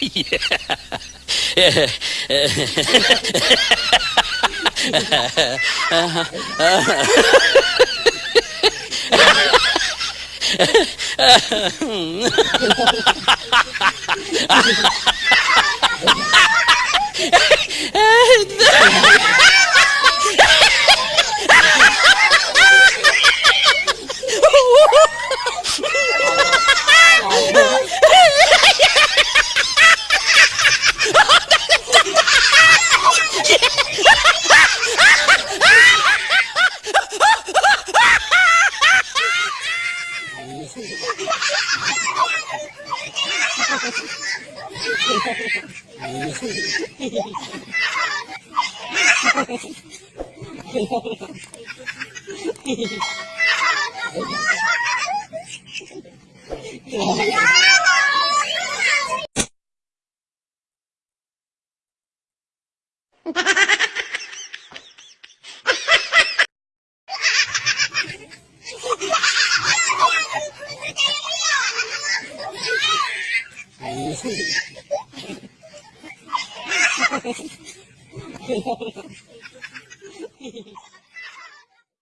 yeah. Hehehe Yeah.